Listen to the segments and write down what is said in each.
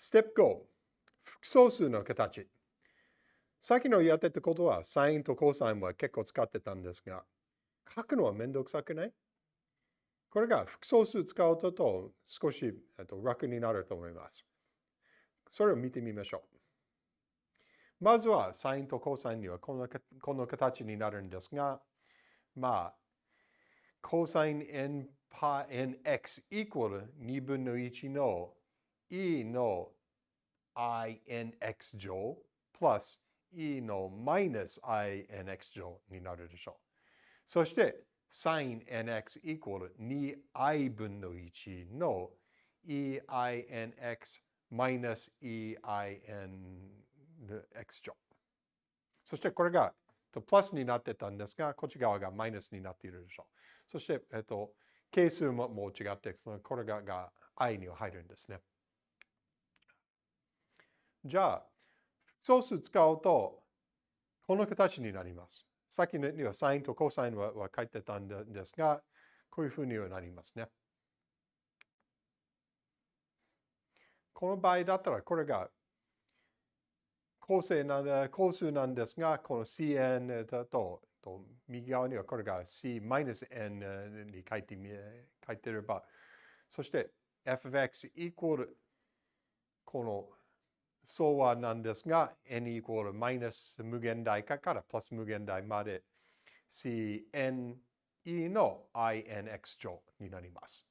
ステップ5、複素数の形。さっきのやってたことは、サインとコサインは結構使ってたんですが、書くのはめんどくさくない？これが複素数使うと少し楽になると思います。それを見てみましょう。まずは、サインとコサインにはこのこの形になるんですが、まあ、コサイン n パ nx イコール2分の1の e の inx 乗プラス e のマイナス inx 乗になるでしょう。そして、sin nx イコール 2i 分の1の einx マイナス einx 乗。そしてこれがプラスになってたんですが、こっち側がマイナスになっているでしょう。そして、えっと、係数ももう違って、そのこれがが i には入るんですね。じゃあ、複素数使うと、この形になります。さっきにはサインとコサインはは書いてたんですが、こういうふうにはなりますね。この場合だったら、これが構成なん構数なんですが、この cn だと、と右側にはこれが c-n に書いてみ書いてれば、そして f(x) イコールこの相和なんですが、n イコールマイナス無限大からプラス無限大まで cne の inx 乗になります。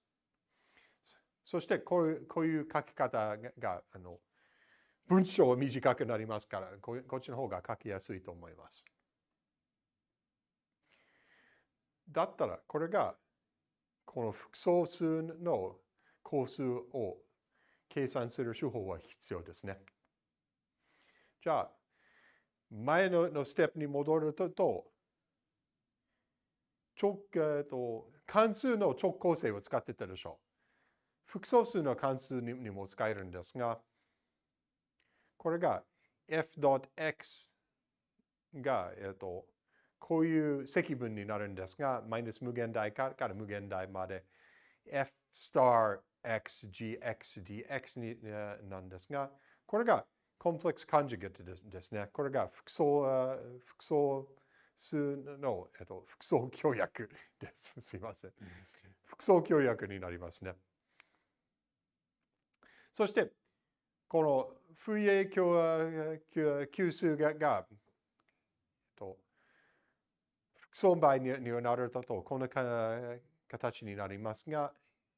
そしてこういうこういう書き方があの文章は短くなりますからこ、こっちの方が書きやすいと思います。だったら、これがこの複素数の項数を計算する手法は必要ですね。じゃあ、前ののステップに戻ると、直、えっと、関数の直構成を使ってたでしょう。複素数の関数にも使えるんですが、これが f.x が、えっと、こういう積分になるんですが、マイナス無限大から無限大まで f star x gx dx になんですが、これがコンプレックスコンジュゲットですね。これが複素複素数の、えっと、複素協約 です。すいません。複素協約になりますね。そして、この不意影響級数がが、えっと、複素倍にはなると、こんな形になりますが、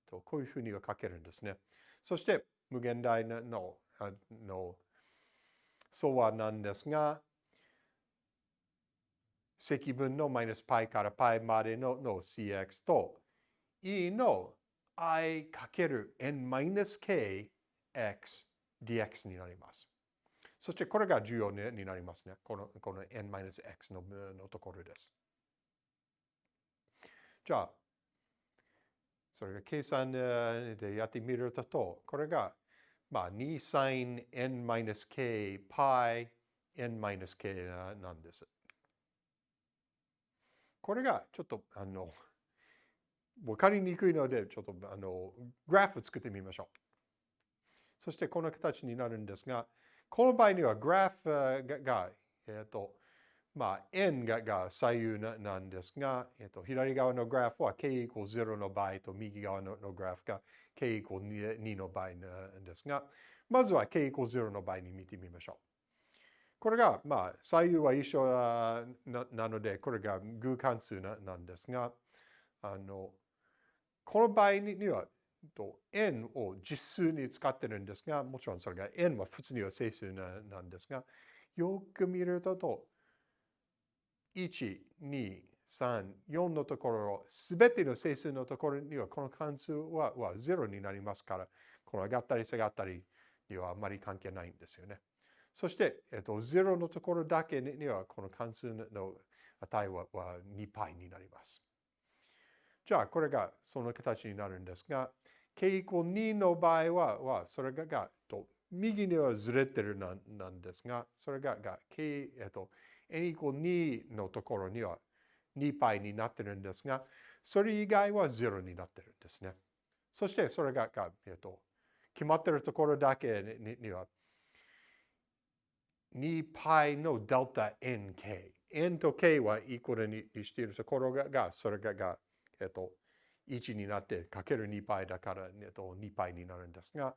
こういうふうには書けるんですね。そして、無限大のの相和なんですが、積分のマイナス π から π までのの cx と e の i かける n マイナス k x dx になります。そしてこれが重要になりますね。このこの n マイナス x ののところです。じゃあ、それが計算でやってみると、これがまあ、2 sin n-k pi n-k なんです。これがちょっとあの分かりにくいので、ちょっとあのグラフを作ってみましょう。そしてこの形になるんですが、この場合にはグラフが、えっ、と、まあ、n がが左右なんですが、えっ、と、左側のグラフは k イコール0の場合と右側のグラフが k イコール2の場合なんですが、まずは k イコール0の場合に見てみましょう。これが、まあ、左右は一緒ななので、これが偶関数なんですが、あの、この場合には、n を実数に使ってるんですが、もちろんそれが n は普通には整数なんですが、よく見ると、1、2、3、4のところ、すべての整数のところにはこの関数はは0になりますから、この上がったり下がったりにはあまり関係ないんですよね。そして、えっと、0のところだけにはこの関数の値はは 2π になります。じゃあ、これがその形になるんですが、k イコール2の場合は、はそれががと右にはずれてるなんですが、それがが k、えっと、n イコール2のところには 2π になってるんですが、それ以外は0になってるんですね。そしてそれが、えっと、 決まっているところだけには 2π のデルタ nk。n と k はイコールにしているところが、それが、えっと、1になってかける 2π だから、えっと、2π になるんですが、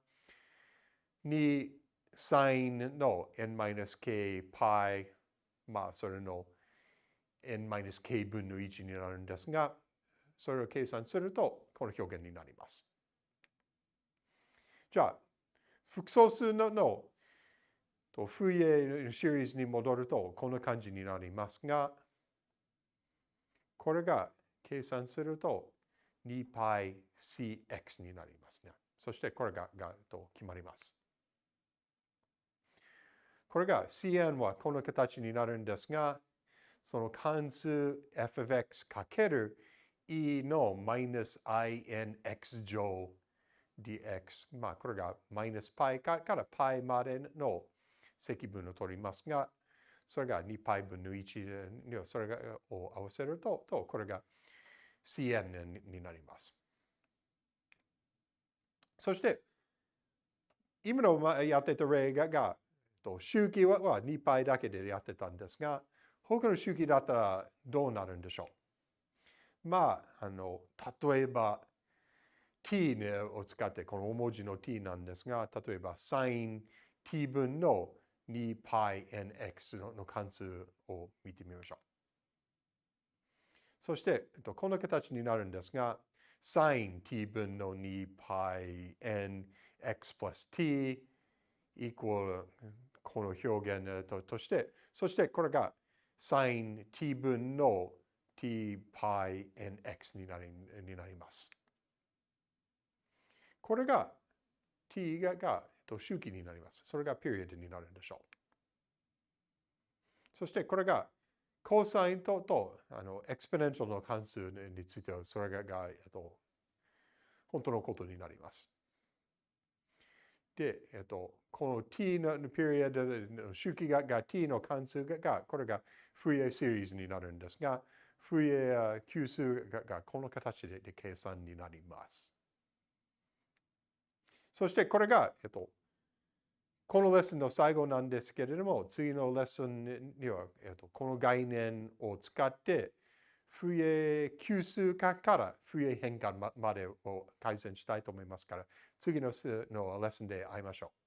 2 sin の n-k π、 まあ、それの n-k 分の1になるんですが、それを計算すると、この表現になります。じゃあ、複素数ののと、フイエシリーズに戻ると、こんな感じになりますが、これが計算すると 2πcx になりますね。そしてこれががと決まります。これが cn はこの形になるんですが、その関数 f of x かける e のマイナス inx 乗 dx。まあ、これがマイナス π から π までの積分を取りますが、それが 2π 分の1で、それがを合わせると、とこれが cn になります。そして、今のやってた例が、 と、周期は2倍だけでやってたんですが、他の周期だったらどうなるんでしょう？まあ、あの、例えば、t を使って、この大文字の t なんですが、例えば sin t 分の 2πnx の関数を見てみましょう。そして、この形になるんですが、sin t 分の 2πnx plus t equal この表現として、そしてこれが sin t 分の tπnx になりになります。これが t がが周期になります。それがピリオドになるんでしょう。そしてこれがコサインととあの exponential の関数についてはそれがが、えっと、本当のことになります。で、えっと、この t の period の周期がが t の関数が、これが Fourier series になるんですが、フリエ級数がこの形でで計算になります。そしてこれが、えっと、このレッスンの最後なんですけれども、次のレッスンには、えっと、この概念を使って、不衛級数化から不衛変換までを改善したいと思いますから、次ののレッスンで会いましょう。